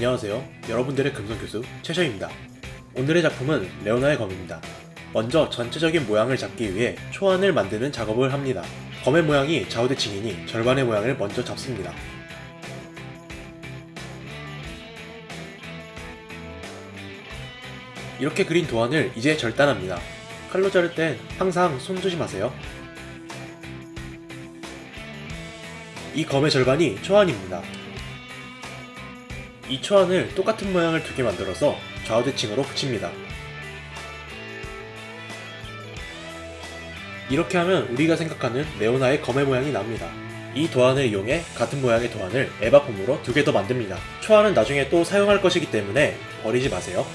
안녕하세요. 여러분들의 금성교수 최셔입니다. 오늘의 작품은 레오나의 검입니다. 먼저 전체적인 모양을 잡기 위해 초안을 만드는 작업을 합니다. 검의 모양이 좌우대칭이니 절반의 모양을 먼저 잡습니다. 이렇게 그린 도안을 이제 절단합니다. 칼로 자를 땐 항상 손 조심하세요. 이 검의 절반이 초안입니다. 이 초안을 똑같은 모양을 두 개 만들어서 좌우대칭으로 붙입니다. 이렇게 하면 우리가 생각하는 레오나의 검의 모양이 납니다. 이 도안을 이용해 같은 모양의 도안을 에바폼으로 두 개 더 만듭니다. 초안은 나중에 또 사용할 것이기 때문에 버리지 마세요.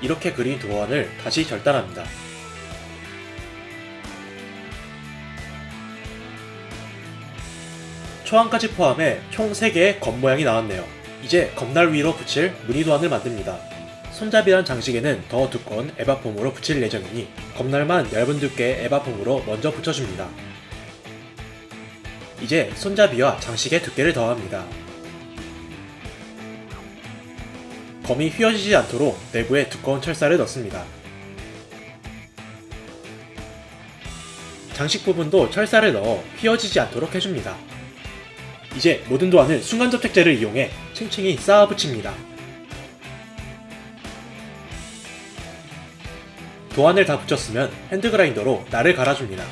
이렇게 그린 도안을 다시 절단합니다. 초안까지 포함해 총 3개의 검 모양이 나왔네요. 이제 검날 위로 붙일 무늬 도안을 만듭니다. 손잡이란 장식에는 더 두꺼운 에바폼으로 붙일 예정이니 검날만 얇은 두께의 에바폼으로 먼저 붙여줍니다. 이제 손잡이와 장식의 두께를 더합니다. 검이 휘어지지 않도록 내부에 두꺼운 철사를 넣습니다. 장식 부분도 철사를 넣어 휘어지지 않도록 해줍니다. 이제 모든 도안을 순간접착제를 이용해 층층이 쌓아 붙입니다. 도안을 다 붙였으면 핸드그라인더로 날을 갈아줍니다.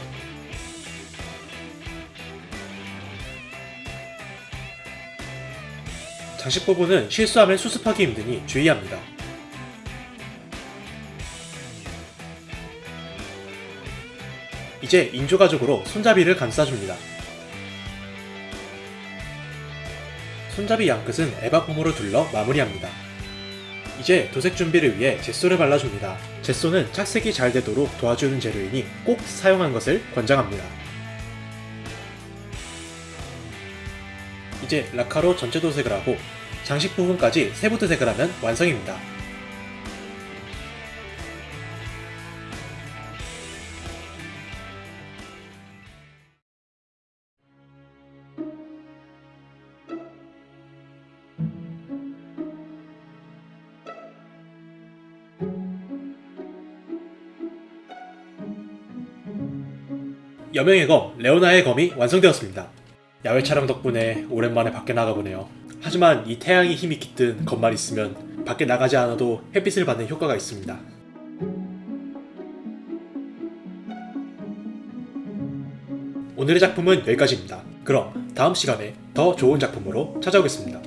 장식 부분은 실수하면 수습하기 힘드니 주의합니다. 이제 인조가죽으로 손잡이를 감싸줍니다. 손잡이 양끝은 에바폼으로 둘러 마무리합니다. 이제 도색 준비를 위해 젯소를 발라줍니다. 젯소는 착색이 잘 되도록 도와주는 재료이니 꼭 사용한 것을 권장합니다. 이제 라카로 전체 도색을 하고 장식 부분까지 세부 도색을 하면 완성입니다. 여명의 검, 레오나의 검이 완성되었습니다. 야외 촬영 덕분에 오랜만에 밖에 나가보네요. 하지만 이 태양이 힘이 깃든 검만 있으면 밖에 나가지 않아도 햇빛을 받는 효과가 있습니다. 오늘의 작품은 여기까지입니다. 그럼 다음 시간에 더 좋은 작품으로 찾아오겠습니다.